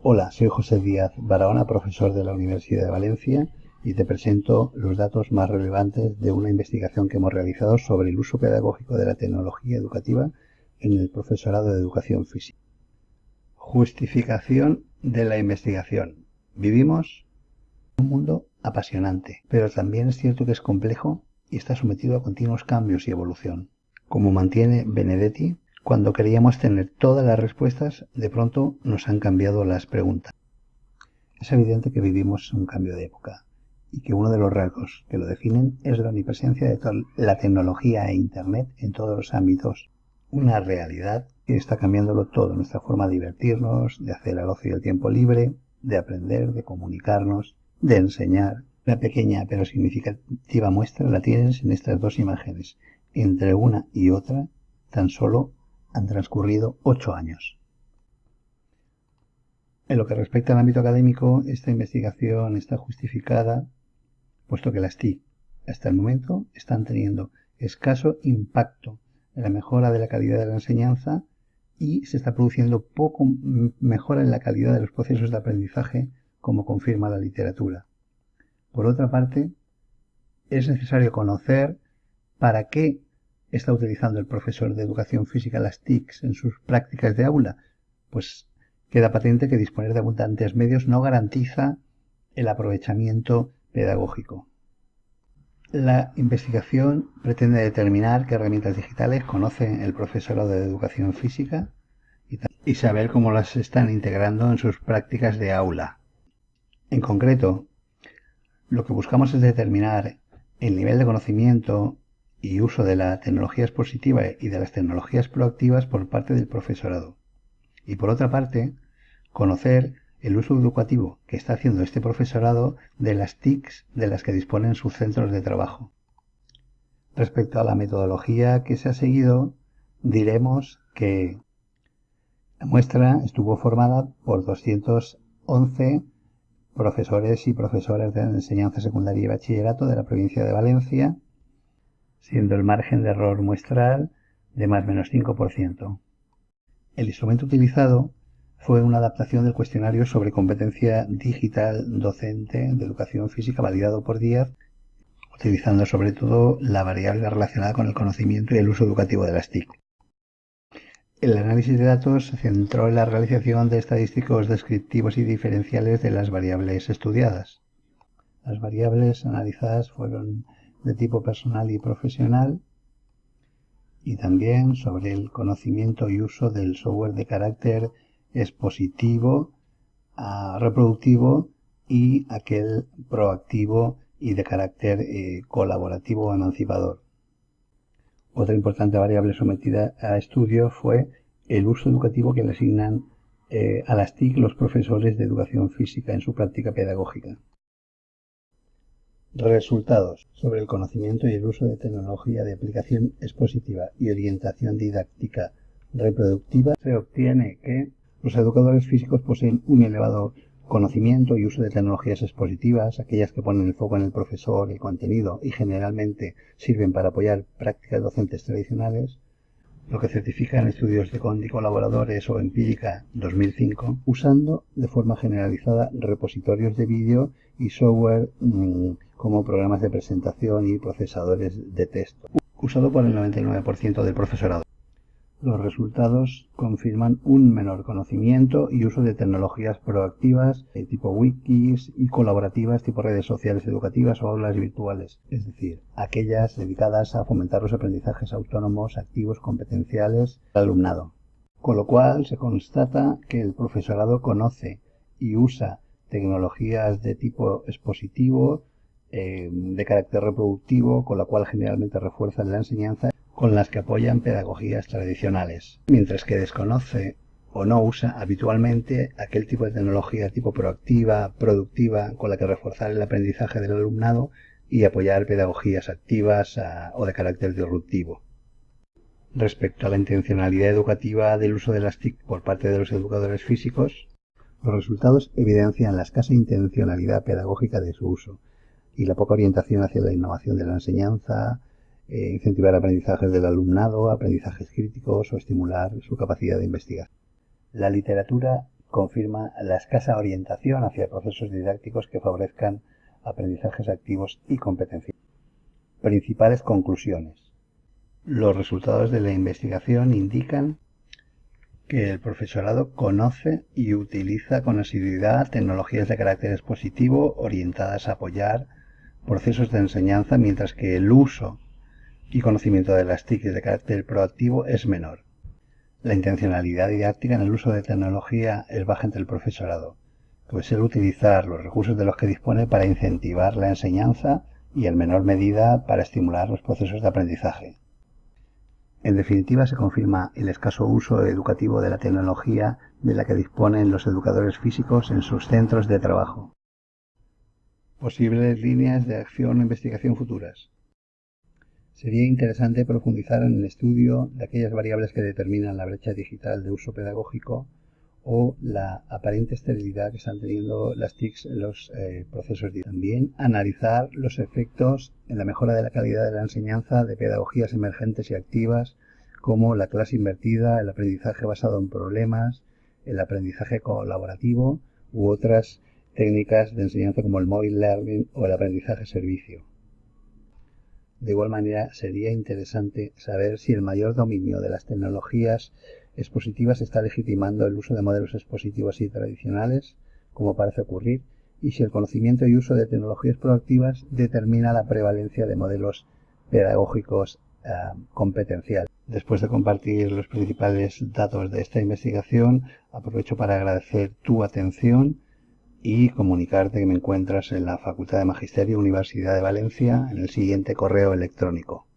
Hola, soy José Díaz Barahona, profesor de la Universidad de Valencia y te presento los datos más relevantes de una investigación que hemos realizado sobre el uso pedagógico de la tecnología educativa en el profesorado de educación física. Justificación de la investigación. Vivimos un mundo apasionante, pero también es cierto que es complejo y está sometido a continuos cambios y evolución. Como mantiene Benedetti, cuando queríamos tener todas las respuestas, de pronto nos han cambiado las preguntas. Es evidente que vivimos un cambio de época y que uno de los rasgos que lo definen es la omnipresencia de la tecnología e Internet en todos los ámbitos. Una realidad que está cambiándolo todo, nuestra forma de divertirnos, de hacer el ocio y el tiempo libre, de aprender, de comunicarnos, de enseñar. La pequeña pero significativa muestra la tienes en estas dos imágenes. Entre una y otra tan solo han transcurrido ocho años. En lo que respecta al ámbito académico, esta investigación está justificada, puesto que las TIC hasta el momento están teniendo escaso impacto en la mejora de la calidad de la enseñanza y se está produciendo poco mejora en la calidad de los procesos de aprendizaje, como confirma la literatura. Por otra parte, es necesario conocer para qué está utilizando el profesor de educación física las TICs en sus prácticas de aula. Pues queda patente que disponer de abundantes medios no garantiza el aprovechamiento pedagógico. La investigación pretende determinar qué herramientas digitales conoce el profesorado de educación física y saber cómo las están integrando en sus prácticas de aula. En concreto, lo que buscamos es determinar el nivel de conocimiento y uso de la tecnología expositiva y de las tecnologías proactivas por parte del profesorado. Y por otra parte, conocer el uso educativo que está haciendo este profesorado de las TICs de las que disponen sus centros de trabajo. Respecto a la metodología que se ha seguido, diremos que la muestra estuvo formada por 211 profesores y profesoras de enseñanza secundaria y bachillerato de la provincia de Valencia, siendo el margen de error muestral de más menos 5%. El instrumento utilizado fue una adaptación del cuestionario sobre competencia digital docente de educación física validado por Díaz, utilizando sobre todo la variable relacionada con el conocimiento y el uso educativo de las TIC. El análisis de datos se centró en la realización de estadísticos descriptivos y diferenciales de las variables estudiadas. Las variables analizadas fueron de tipo personal y profesional y también sobre el conocimiento y uso del software de carácter expositivo, reproductivo y aquel proactivo y de carácter eh, colaborativo o emancipador. Otra importante variable sometida a estudio fue el uso educativo que le asignan eh, a las TIC los profesores de educación física en su práctica pedagógica. Resultados. Sobre el conocimiento y el uso de tecnología de aplicación expositiva y orientación didáctica reproductiva se obtiene que los educadores físicos poseen un elevado conocimiento y uso de tecnologías expositivas, aquellas que ponen el foco en el profesor, el contenido y generalmente sirven para apoyar prácticas docentes tradicionales, lo que certifica en estudios de Condi colaboradores o Empírica 2005, usando de forma generalizada repositorios de vídeo y software mmm, como programas de presentación y procesadores de texto, usado por el 99% del profesorado. Los resultados confirman un menor conocimiento y uso de tecnologías proactivas de tipo wikis y colaborativas tipo redes sociales educativas o aulas virtuales, es decir, aquellas dedicadas a fomentar los aprendizajes autónomos, activos, competenciales del alumnado. Con lo cual se constata que el profesorado conoce y usa tecnologías de tipo expositivo, eh, de carácter reproductivo, con la cual generalmente refuerzan la enseñanza con las que apoyan pedagogías tradicionales, mientras que desconoce o no usa habitualmente aquel tipo de tecnología tipo proactiva, productiva, con la que reforzar el aprendizaje del alumnado y apoyar pedagogías activas a, o de carácter disruptivo. Respecto a la intencionalidad educativa del uso de las TIC por parte de los educadores físicos, los resultados evidencian la escasa intencionalidad pedagógica de su uso y la poca orientación hacia la innovación de la enseñanza, eh, incentivar aprendizajes del alumnado, aprendizajes críticos o estimular su capacidad de investigar. La literatura confirma la escasa orientación hacia procesos didácticos que favorezcan aprendizajes activos y competencias. Principales conclusiones. Los resultados de la investigación indican que el profesorado conoce y utiliza con asiduidad tecnologías de carácter expositivo orientadas a apoyar procesos de enseñanza, mientras que el uso y conocimiento de las TIC de carácter proactivo es menor. La intencionalidad didáctica en el uso de tecnología es baja entre el profesorado, pues el utilizar los recursos de los que dispone para incentivar la enseñanza y en menor medida para estimular los procesos de aprendizaje. En definitiva, se confirma el escaso uso educativo de la tecnología de la que disponen los educadores físicos en sus centros de trabajo. Posibles líneas de acción o investigación futuras. Sería interesante profundizar en el estudio de aquellas variables que determinan la brecha digital de uso pedagógico o la aparente esterilidad que están teniendo las TICs en los eh, procesos También analizar los efectos en la mejora de la calidad de la enseñanza de pedagogías emergentes y activas como la clase invertida, el aprendizaje basado en problemas, el aprendizaje colaborativo u otras técnicas de enseñanza como el mobile learning o el aprendizaje servicio. De igual manera, sería interesante saber si el mayor dominio de las tecnologías expositivas está legitimando el uso de modelos expositivos y tradicionales, como parece ocurrir, y si el conocimiento y uso de tecnologías proactivas determina la prevalencia de modelos pedagógicos eh, competenciales. Después de compartir los principales datos de esta investigación, aprovecho para agradecer tu atención y comunicarte que me encuentras en la Facultad de Magisterio Universidad de Valencia en el siguiente correo electrónico